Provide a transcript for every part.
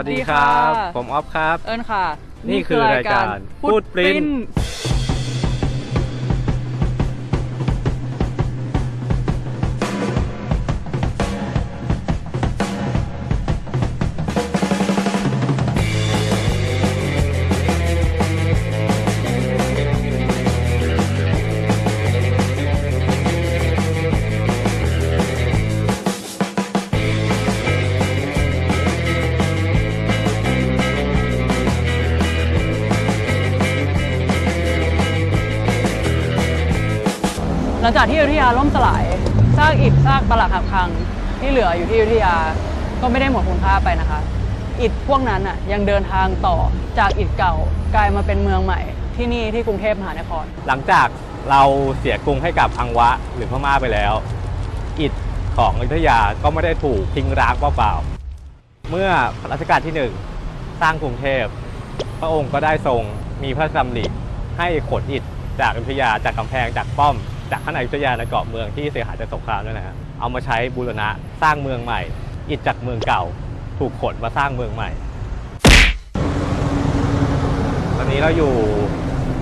สวัสดีครับ ผมออฟครับ เอิญค่ะ นี่คือรายการพูดปริ้น หลังจากที่อยุธยาล่มสลายซากอิฐซากปรักหักพังที่เหลืออยู่ที่อยุธยาก็ไม่ได้หมดคุณค่าไปนะคะ อิฐพวกนั้นอะยังเดินทางต่อจากอิฐเก่ากลายมาเป็นเมืองใหม่ที่นี่ที่กรุงเทพมหานคร หลังจากเราเสียกรุงให้กับอังวะหรือพม่าไปแล้ว อิฐของอยุธยาก็ไม่ได้ถูกทิ้งร้างเปล่าๆเมื่อรัชกาลที่หนึ่งสร้างกรุงเทพ พระองค์ก็ได้ทรงมีพระราชดำริให้ขนอิฐจากอยุธยาจากกำแพงจากป้อม จากข้างในอยุธยาในเกาะเมืองที่เสียหายจากสงครามนั่นนะฮะเอามาใช้บูรณะสร้างเมืองใหม่ อิฐจากเมืองเก่า ถูกขนมาสร้างเมืองใหม่ ตอนนี้เราอยู่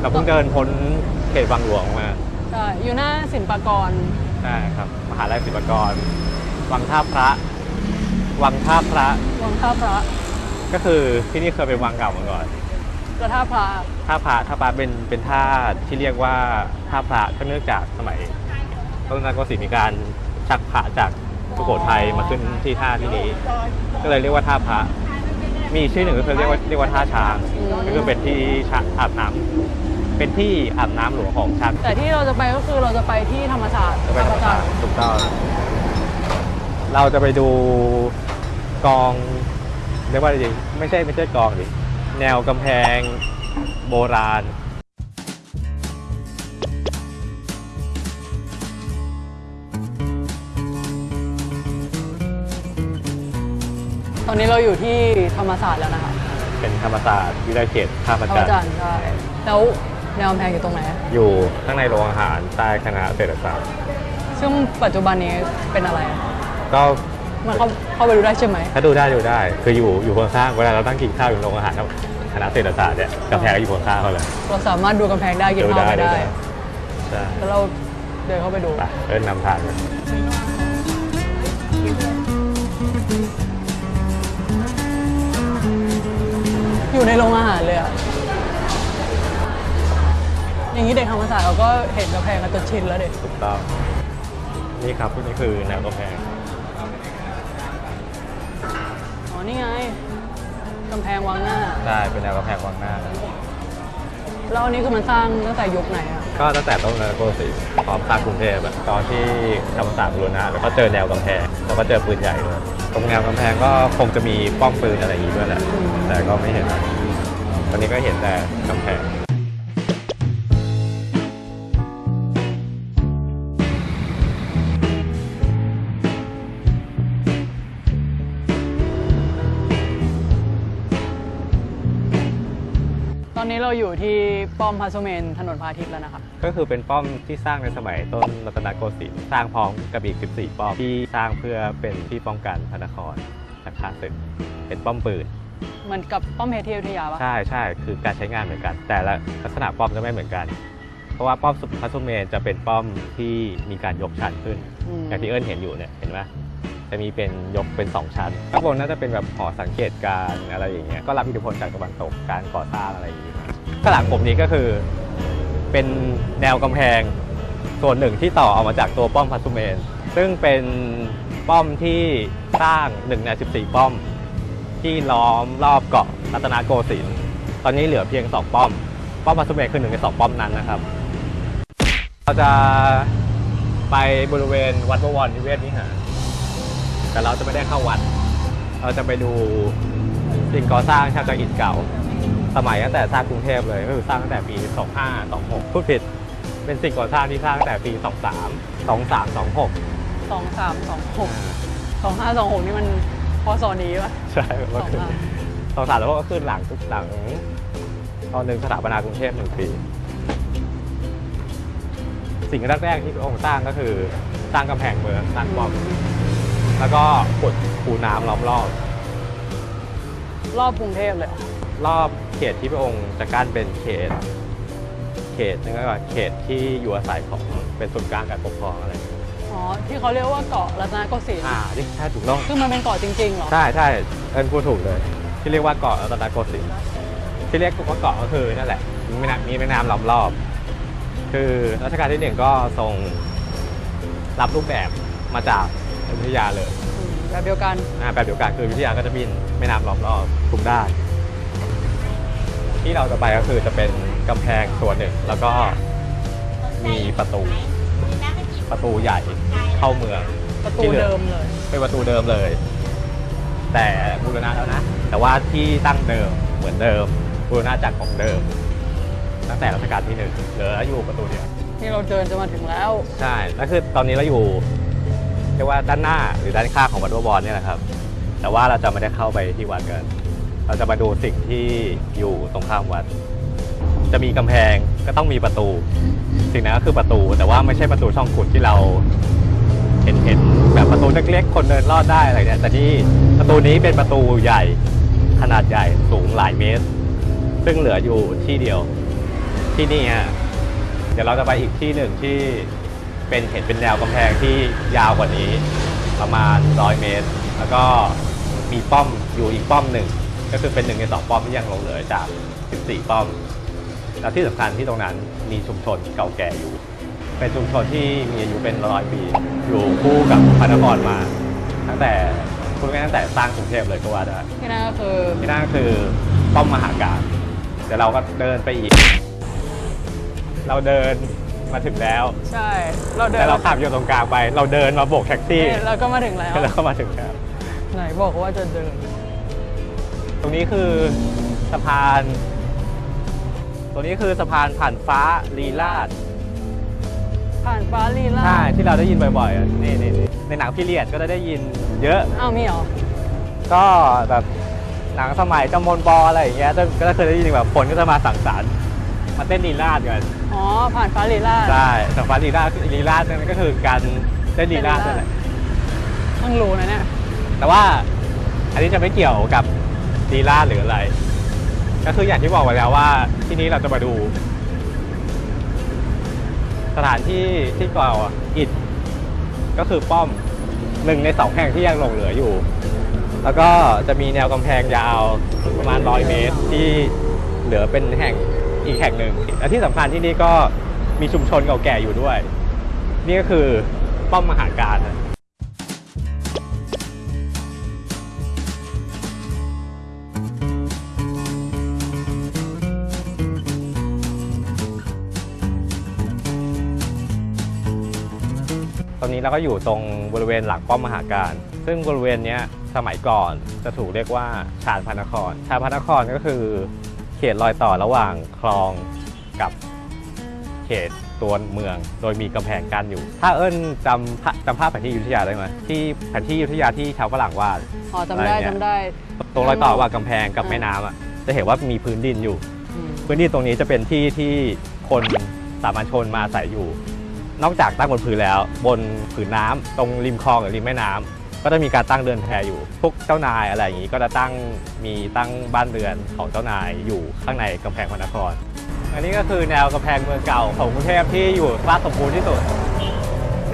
เราเพิ่งเดินพ้นเขตวังหลวงมาใช่อยู่หน้าศิลปากรใช่ครับมหาลัยศิลปากร วังท่าพระ วังท่าพระ วังท่าพระ ก็คือที่นี่เคยเป็นวังเก่ามาก่อนกระท่าพระ ท่าพระท่าพระเป็นเป็นท่าที่เรียกว่าท่าพระก็เนื่องจากสมัยต้นนักก็สิมีการชักพระจากสุโขทัยมาขึ้นที่ท่าที่นี้ ก็เลยเรียกว่าท่าพระมีอีกชื่อหนึ่งก็คือเรียกว่าเรียกว่าท่าช้างก็คือเป็นที่ช้างอาบน้ำเป็นที่อาบน้ำหลวงของช้างแต่ที่เราจะไปก็คือเราจะไปที่ธรรมศาสตร์จะไปธรรมศาสตร์ธรรมถูกต้องเราจะไปดูกองเรียกว่าอะไรดีไม่ใช่ไม่ใช่กองดิแนวกำแพง โบราณ ตอนนี้เราอยู่ที่ธรรมศาสตร์แล้วนะคะ เป็นธรรมศาสตร์วิทยาเขตท่าพระธรรมจันทจันร์ทร์ ใช่ แล้วแนวกำแพงอยู่ตรงไหน อยู่ข้างในโรงอาหารใต้คณะเศรษฐศาสตร์ ซึ่งปัจจุบันนี้เป็นอะไรก็มันเข้าเข้าไปดูได้ใช่ไหม ถ้าดูได้ดูได้ คืออยู่อยู่ข้างๆเวลาเราตั้งกินข้าวอยู่โรงอาหาร คณะเศรษฐศาสตร์เนี่ยกำแพงก็อยู่ข้างๆเขาเลยเราสามารถดูกำแพงได้กินดูข้าวได้ไปดูได้ได้ใช่แล้วเราเดินเข้าไปดูไปเอิ้นนำทางเลยอยู่ในโรงอาหารเลยอะอย่างนี้เด็กธรรมศาสตร์เขาก็เห็นกำแพงกันจนชินแล้วเด็กถูกต้องนี่ครับนี่คือแนวกำแพง อ๋อ นี่ไง กำแพงวังหน้าได้เป็นแนวกำแพงวังหน้านะแล้วอันนี้คือมันสร้างตั้งแต่ยุคไหนอะ ก็ตั้งแต่ต้นรัชกาลที่สี่พร้อมสร้างกรุงเทพอะตอนที่ธรรมศาสตร์บูรณะแล้วก็เจอแนวกำแพงแล้วก็เจอปืนใหญ่ด้วยตรงแนวกำแพงก็คงจะมีป้อมปืนอะไรอย่างนี้ด้วยแหละแต่ก็ไม่เห็นอะไรวันนี้ก็เห็นแต่กำแพง อนนี้เราอยู่ที่ป้อมพระสุเมนถนนพระอาทิตย์แล้วนะคะก็คือเป็นป้อมที่สร้างในสมัยต้นรัตนโกสินทร์สร้างพร้อมกับอีก 14 ป้อมที่สร้างเพื่อเป็นที่ป้องกันพระนครจากข้าศึกเป็นป้อมปืนเหมือนกับป้อมเพชรที่อยุธยาปะใช่ใช่คือการใช้งานเหมือนกัน แต่ละลักษณะป้อมจะไม่เหมือนกัน เพราะว่าป้อมพระสุเมนจะเป็นป้อมที่มีการยกชั้นขึ้นมอย่างที่เอิญเห็นอยู่เนี่ยเห็นไหม จะมีเป็นยกเป็น 2 ชั้นข้างบนน่าจะเป็นแบบหอสังเกตการณ์อะไรอย่างเงี้ยก็รับอิทธิพลจากตะวันตกการก่อสร้างอะไรอย่างเงี้ยข้างหลังผมนี้ก็คือเป็นแนวกำแพงส่วนหนึ่งที่ต่อออกมาจากตัวป้อมพัสุเมน ซึ่งเป็นป้อมที่สร้าง1ใน14 ป้อม ที่ล้อมรอบเกาะรัตนโกสินทร์ตอนนี้เหลือเพียง 2 ป้อม ป้อมพัสุเมนคือหนึ่งใน 2 ป้อมนั้นนะครับ เราจะไปบริเวณวัดบวรนิเวศวิหาร แต่เราจะไม่ได้เข้าวัด เราจะไปดูสิ่งก่อสร้างชาวจากอิฐเก่า สมัยตั้งแต่สร้างกรุงเทพเลยก็คือสร้างตั้งแต่ปี 25 26 พูดผิด เป็นสิ่งก่อสร้างที่สร้างตั้งแต่ปี 23 23 26 สองสามสองหกสองห้าสองหกนี่มันพอสอนี้ปะใช่ก็คือสองห้าสองสามแล้วก็ขึ้นหลังทุกหลังตอนหนึ่งสถาปนากรุงเทพหนึ่งปี สิ่งแรกๆที่พระองค์สร้างก็คือสร้างกำแพงเมืองสร้างป้อม แล้วก็ขุดคูน้ำล้อมรอบรอบกรุงเทพเลยเหรอรอบเขตที่พระองค์จะกั้นเป็นเขต เขตนึกว่าเขตที่อยู่อาศัยของเป็นศูนย์กลางการปกครองอะไรอย่างเงี้ยอ๋อ ที่เขาเรียกว่าเกาะรัตนโกสินทร์อ่าที่ใช่ถูกต้องซึ่งมันเป็นเกาะจริงๆเหรอ ใช่ใช่เอิญพูดถูกเลย ที่เรียกว่าเกาะรัตนโกสินทร์ที่เรียกว่าเกาะก็คือนั่นแหละมีแม่น้ำมีแม่น้ำล้อมรอบ คือรัชกาลที่หนึ่งก็ทรงรับรูปแบบมาจาก อยุธยาเลยอืมแบบเดียวกันอ่าแบบเดียวกันคืออยุธยาก็จะมีแม่น้ำล้อมรอบทุกด้านที่เราจะไปก็คือจะเป็นกำแพงส่วนหนึ่ง แล้วก็มีประตู ประตูใหญ่เข้าเมืองประตูที่หลือเดิมเลยเป็นประตูเดิมเลย แต่บูรณะแล้วนะ แต่ว่าที่ตั้งเดิมเหมือนเดิมบูรณะจากของเดิม ตั้งแต่รัชกาลที่หนึ่งเหลืออยู่ประตูเดียวที่เราเดินจะมาถึงแล้ว ใช่แล้วคือตอนนี้เราอยู่ เรียกว่าด้านหน้าหรือด้านข้างของวัดบวรเนี่ยแหละครับ แต่ว่าเราจะไม่ได้เข้าไปที่วัดกัน เราจะมาดูสิ่งที่อยู่ตรงข้ามวัด จะมีกำแพงก็ต้องมีประตู สิ่งนั้นก็คือประตู แต่ว่าไม่ใช่ประตูช่องขุดที่เราเห็นเห็นแบบประตูเล็กๆ คนเดินลอดได้อะไรเนี่ยแต่ที่ประตูนี้เป็นประตูใหญ่ขนาดใหญ่สูงหลายเมตร ซึ่งเหลืออยู่ที่เดียวที่นี่ฮะเดี๋ยวเราจะไปอีกที่หนึ่งที่ เป็นเห็นเป็นแนวกำแพงที่ยาวกว่านี้ประมาณ 100 เมตร แล้วก็มีป้อมอยู่อีกป้อมหนึ่ง ก็คือเป็นหนึ่งในสองป้อมที่ยังหลงเหลือจาก 14 ป้อม แล้วที่สำคัญที่ตรงนั้นมีชุมชนเก่าแก่อยู่ เป็นชุมชนที่มีอายุเป็นร้อยปี อยู่คู่กับพระนครมา ตั้งแต่คุณแม่ายๆตั้งแต่สร้างกรุงเทพเลยก็ว่าได้ที่นั่นก็คือที่นั่นก็คือป้อมมหาการเดี๋ยวเราก็เดินไปอีก เราเดิน มาถึงแล้ว ใช่ เราเดินแต่เราขับอยู่ตรงกลางไป เราเดินมาโบกแท็กซี่นี่เราก็มาถึงแล้วแล้วก็มาถึงแล้วไหนบอกว่าจะเดิน ตรงนี้คือสะพาน ตรงนี้คือสะพานผ่านฟ้าลีลาด ผ่านฟ้าลีลาใช่ ที่เราได้ยินบ่อยๆอะนี่นี่นี่ในหนังพีเรียดก็จะได้ยินเยอะ อ้าวมีเหรอ ก็แบบหนังสมัยจำมนบออะไรอย่างเงี้ยก็ก็เคยได้ยินแบบคนก็จะมาสั่งสรรค์มาเต้นลีลาดกัน อ๋อ ผ่านฟ้าลีลาใช่แต่ฟ้าลีลาดลีลาดนั่นก็คือการเต้นลีลาดนั่นแหละเพิ่งรู้นะเนี่ยแต่ว่าอันนี้จะไม่เกี่ยวกับลีลาดหรืออะไร ก็คืออย่างที่บอกไว้แล้วว่าที่นี้เราจะมาดู สถานที่ที่ก่ออิฐก็คือป้อมหนึ่งในสองแห่งที่ยังหลงเหลืออยู่ แล้วก็จะมีแนวกำแพงยาวประมาณร้อยเมตรที่เหลือเป็นแห่ง อีกแห่งหนึ่งและที่สำคัญที่นี่ก็มีชุมชนเก่าแก่อยู่ด้วย นี่ก็คือป้อมมหาการตอนนี้เราก็อยู่ตรงบริเวณหลังป้อมมหาการ ซึ่งบริเวณนี้สมัยก่อนจะถูกเรียกว่าชาญพระนคร ชาญพระนครก็คือ ขตรอยต่อระหว่างคลองกับเขตตัวเมือง โดยมีกำแพงกั้นอยู่ ถ้าเอิ้นจำภาจำภาพแผนที่อยุธยาได้ไหมที่แผนที่อยุธยาที่ชาวฝรั่งวาดอ๋อจำได้อะไรเนี่ยจำได้ ตรงรอยต่อระหว่างกำแพงกับอ่าแม่น้ำอะจะเห็นว่ามีพื้นดินอยู่อืมพื้นที่ตรงนี้จะเป็นที่ที่คนสามัญชนมาอาศัยอยู่ นอกจากตั้งบนพื้นแล้ว บนผืนน้ำตรงริมคลองหรือริมแม่น้ำ ก็จะมีการตั้งเรือนแพอยู่ พวกเจ้านายอะไรอย่างนี้ก็จะตั้งมีตั้งบ้านเรือนของเจ้านายอยู่ข้างในกำแพงพระนคร อันนี้ก็คือแนวกำแพงเมืองเก่าของกรุงเทพที่อยู่สภาสมบูรณ์ที่สุด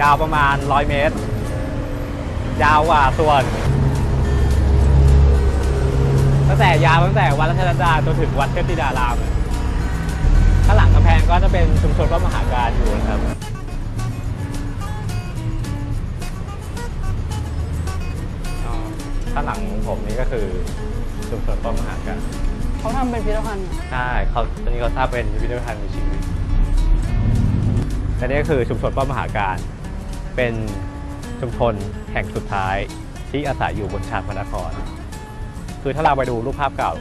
ยาวประมาณ 100 เมตร ยาวกว่าส่วน ตั้งแต่ยาวตั้งแต่วัดรัชดาจนถึงวัดเทพธิดารามข้างหลังกำแพงก็จะเป็นชุมชนพระมหาการอยู่นะครับ ข้างหลังของผมนี่ก็คือชุมชนพระมหาการเขาทำเป็นพิพิธภัณฑ์เหรอใช่เขาตอนนี้เขาทราบเป็นพิพิธภัณฑ์มีชีวิตและนี่ก็คือชุมชนป้อมมหาการ เป็นชุมชนแห่งสุดท้ายที่อาศัยอยู่บนชานพระนคร คือถ้าเราไปดูรูปภาพเก่า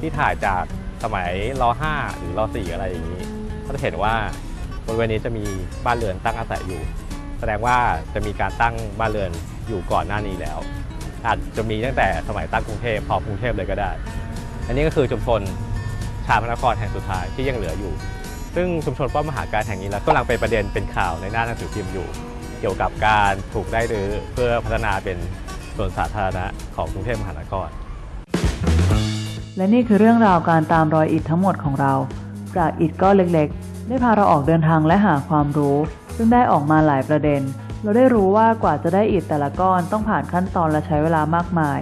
ที่ถ่ายจากสมัยร 5 หรือร 4 อะไรอย่างนี้ ก็จะเห็นว่าบริเวณนี้จะมีบ้านเรือนตั้งอาศัยอยู่ แสดงว่าจะมีการตั้งบ้านเรือนอยู่ก่อนหน้านี้แล้ว อาจจะมีตั้งแต่สมัยตั้งกรุงเทพพอกรุงเทพเลยก็ได้ อันนี้ก็คือชุมชนชาพระนครแห่งสุดท้ายที่ยังเหลืออยู่ ซึ่งชุมชนป้อมมหาการแห่งนี้แล้วกำลังเป็นประเด็นเป็นข่าวในหน้าหนังสือพิมพ์อยู่ เกี่ยวกับการถูกได้รื้อเพื่อพัฒนาเป็นส่วนสาธารณะของกรุงเทพมหานคร และนี่คือเรื่องราวการตามรอยอิฐทั้งหมดของเราจากอิฐก้อนเล็ก ๆ ได้พาเราออกเดินทางและหาความรู้ ซึ่งได้ออกมาหลายประเด็น เราได้รู้ว่ากว่าจะได้อิฐแต่ละก้อนต้องผ่านขั้นตอนและใช้เวลามากมาย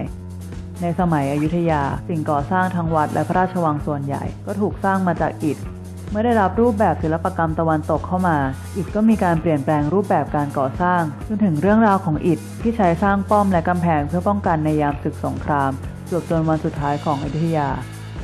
ในสมัยอยุธยา สิ่งก่อสร้างทั้งวัดและพระราชวังส่วนใหญ่ ก็ถูกสร้างมาจากอิฐ เมื่อได้รับรูปแบบศิลปกรรมตะวันตกเข้ามา อิฐก็มีการเปลี่ยนแปลงรูปแบบการก่อสร้างจนถึงเรื่องราวของอิฐที่ใช้สร้างป้อมและกำแพงเพื่อป้องกันในยามศึกสงครามจวบจนวันสุดท้ายของอยุธยา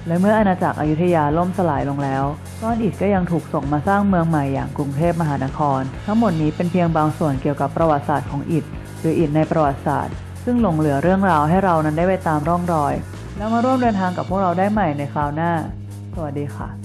และเมื่ออาณาจักรอยุธยาล่มสลายลงแล้ว ก้อนอิฐก็ยังถูกส่งมาสร้างเมืองใหม่อย่างกรุงเทพมหานคร ทั้งหมดนี้เป็นเพียงบางส่วนเกี่ยวกับประวัติศาสตร์ของอิฐหรืออิฐในประวัติศาสตร์ ซึ่งหลงเหลือเรื่องราวให้เรานั้นได้ไปตามร่องรอย แล้วมาร่วมเดินทางกับพวกเราได้ใหม่ในคราวหน้า สวัสดีค่ะ